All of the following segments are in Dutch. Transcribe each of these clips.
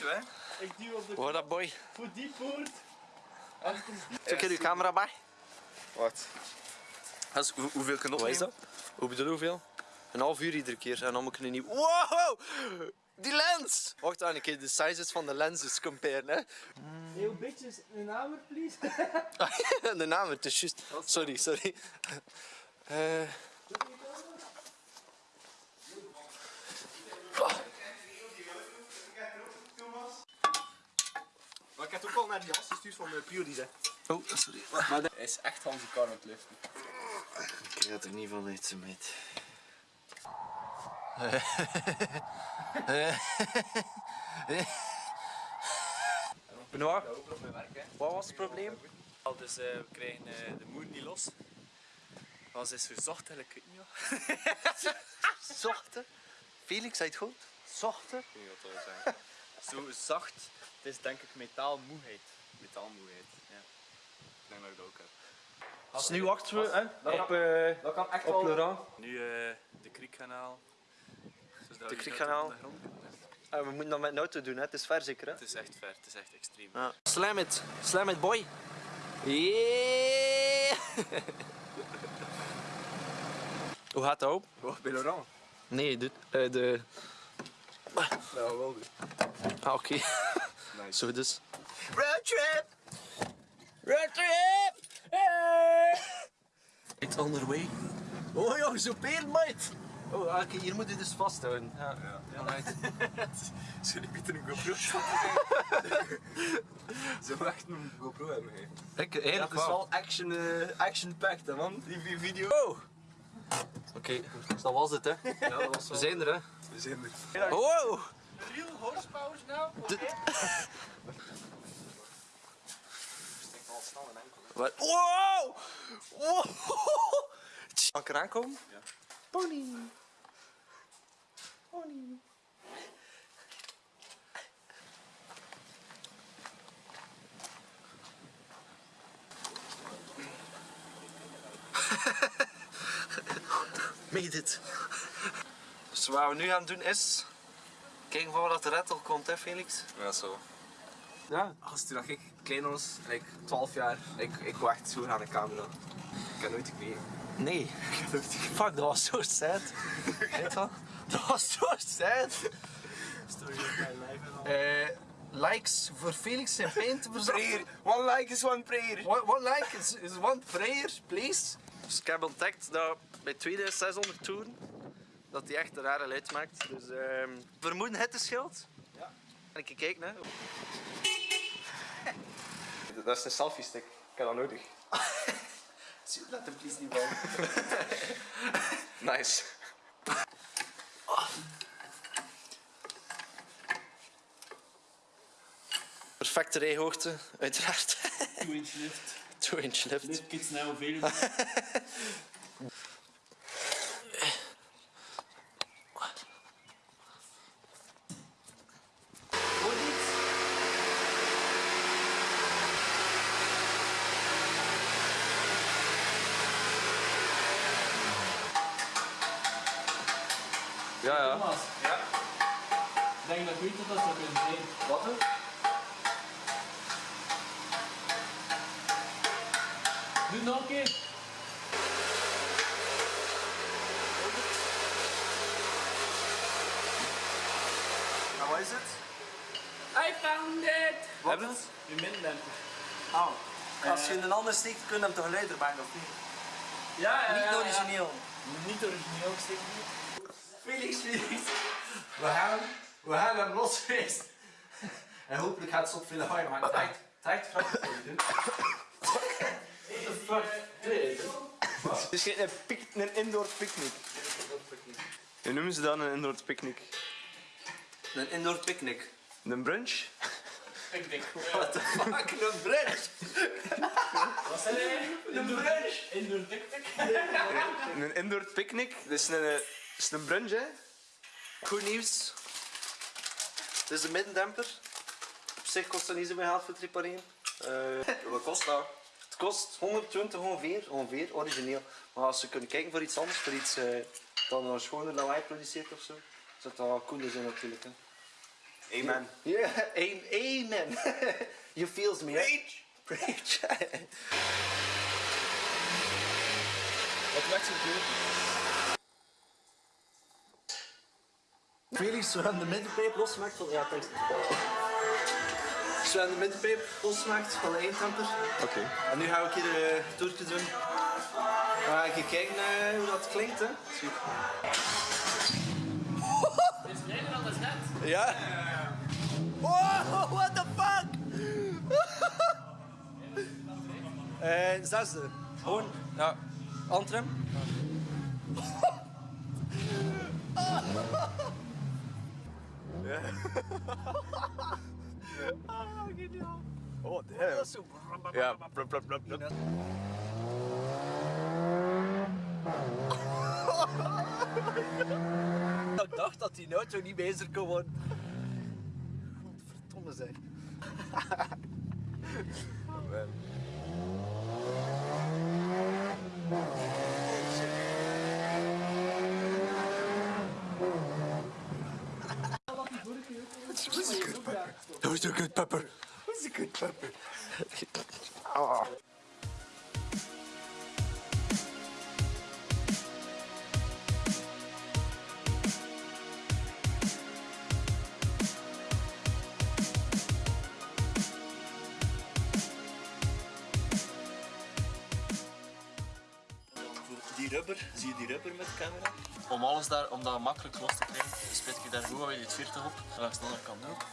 hè? Ik duw op de Hoor dat boy? voor die poort. Zoek je uw camera bij? Wat? Dat is, hoe, hoeveel kan Wat is dat? Hoe bedoel je hoeveel? Een half uur iedere keer en dan moet ik een nieuw... Wow! Die lens! Wacht aan, een keer de sizes van de lenses comparen, hè. Heel bitches, een hamer please. de naam, het is juist... Sorry, sorry. Eh, ik heb ook al naar die gast gestuurd van de Priori, hè. Oh, sorry. Maar dat is echt Hansi Kar aan het liften. Ik krijg er niet van uit, zo meid. Benoit, wat was het probleem? Al, Dus eh, we krijgen eh, de moer niet los. Maar ze is verzocht en ik weet niet wat. Zochten. Felix, zei het goed? Zochten. Ik weet niet wat dat zeggen. Zo zacht, het is denk ik metaalmoeheid. Metaalmoeheid, ja. Ik denk dat ik dat ook heb. Dus nu wachten we hè, Dat op, Dat kan echt op. Laurent. Nu eh, de Kriekkanaal. Dus De Kriekkanaal. Ah, we moeten dat met een auto doen, hè. het is ver zeker. Hè? Het is echt ver, het is echt extreem. Ja. Slam it, slam it boy. Yeah. Hoe gaat dat op? Oh, bij Laurent. Nee, de, eh, de... Ja, wel doen. Ah, oké. Nice. Zo dus. Roadtrip! Roadtrip! Hey! It's on the way. Oh joh, zo mate. Oh, oké, hier moet je dus vasthouden. Ja, ja. Alright. Zullen we een GoPro Ze echt een GoPro hebben, hè. Ik, heel Dat is wel action, eh, action-packed, hè, man. Die vi- video. Oh! Oké, dat was het hè. Ja, dat was We zijn er hè. We zijn er. Wow! Real horsepower nou? Wat? Wow! Wow! Kan ik eraan komen? Ja. Pony. Pony. Made it. Dus wat we nu gaan doen is... Kijken van wat de red al komt hè Felix? Ja, zo. Ja. Als toen ik klein was, like 12 jaar, ik, ik wou echt zo aan de camera. Ik heb nooit gekregen. Nee. Fuck, dat was zo sad. Weet je? Dat was zo sad. Eh, likes voor Felix zijn pijn te verzorgen. One like is one prayer. One, one like is, is one prayer, please. Dus ik heb ontdekt dat bij 2600 toeren dat hij echt een rare luid maakt. Dus ehm vermoeden het de schild. Ja. En ik kijk hè. Dat is een selfie stick. Ik heb dat nodig. Laat hem please niet vallen. Nice. Perfecte rijhoogte, uiteraard. 2 inch lift. 2 inch lift. Lift kits now available. Ja, ja. Thomas. Ja? Ik denk dat ik weet wat dat zou kunnen zijn. Wat dan? Doe het nog een keer. En wat is het? I found it! Wat is het? Je mindemper. Oh. Als je in een ander steekt, kun je hem toch luider maken of niet? Ja, ja, Niet ja, origineel. Ja. Niet origineel steken. Felix, Felix. We gaan, we gaan hem los geweest. En hopelijk gaat het stop veel lawaai maken. Tijd, tijd voor je doen. What the fuck? Het is geen een, indoor picknick. Hoe noemen ze dan een indoor picknick? Een indoor picnic. Een brunch? Ik denk, What the fuck? Een brunch. wat zijn? Een brunch. Indoor tiktik. Een indoor picknick? Dat is een, eh, is een brunch, hè? Goed nieuws. Dit is de middendemper. Op zich kost dat niet zo veel geld voor het repareren. Eh, wat kost dat? Het kost 120 ongeveer, ongeveer, origineel. Maar als we kunnen kijken voor iets anders, voor iets eh, dat een schoner lawaai produceert of zo, zou dat wel cooler zijn natuurlijk. Hè. Amen. Ja, amen. amen. you feels me. Preach. Preach. Wat maakt ze goed? Felix, zo aan de middenpijp losmaakt van... Ja, thanks. Zo aan de middenpijp losmaakt van de eindtemper. Oké. En nu ga ik hier eh, een toertje doen. Dan ga ik kijken eh, hoe dat klinkt, hè. Super. Het is kleiner dan net. Ja. Wow, what the fuck? Eh, zesde. Gewoon, ja, Antrim. Oh, damn. Ja, blub, blub, blub, blub. Ik dacht dat die auto niet bezig kon worden. Verdomme zeg. Dat was een good pepper. Dat Ah. Die rubber, zie je die rubber met de camera? Om alles daar, om dat makkelijk los te krijgen, spit je daar gewoon weer het 40 op. Langs de andere kant ook.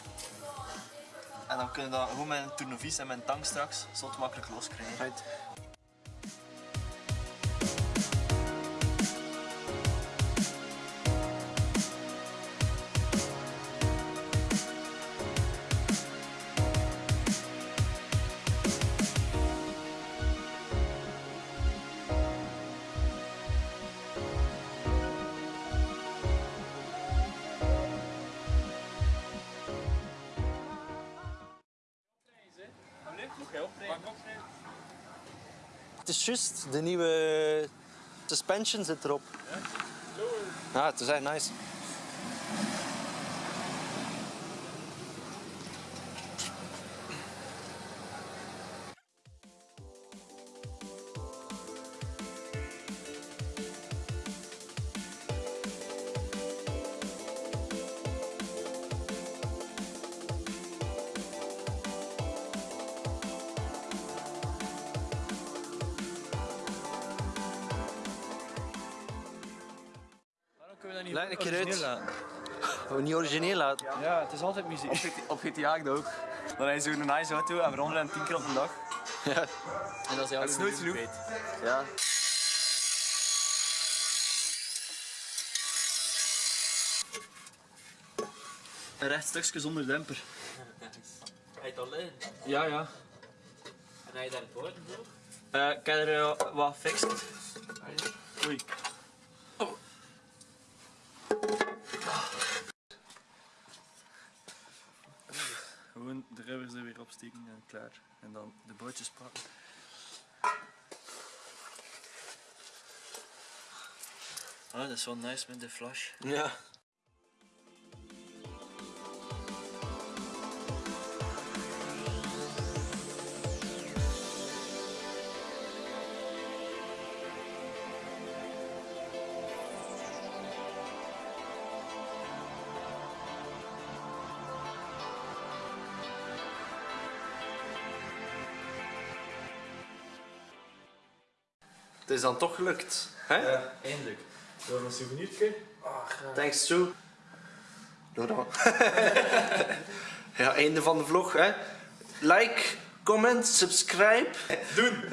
En dan kun je dat met een tournevis en een tang straks zo makkelijk los krijgen. Right. Het is juist, de nieuwe suspension zit erop. Ja, het is echt nice. Niet Leg een keer uit. origineel laten? Oh, niet origineel laten. Ja, het is altijd muziek. Op GTA ook. Dan heb je zo'n nice auto en we rondrijden 10 keer op een dag. Ja. En dat is, Dat is nooit genoeg. ja. Een recht stukje zonder demper. Hij het alleen. Ja, ja. En hij daar poorten voor? Eh, ik heb er eh, wat gefixt. Oei. De rubbers er weer opsteken en klaar. En dan de bootjes pakken. Ah, dat is wel nice met de flash. Ja. Het is dan toch gelukt. Hè? Eindelijk. Door een souvenirke. Thanks to. Doe dan. ja, einde van de vlog. Hè. Like, comment, subscribe. Doen!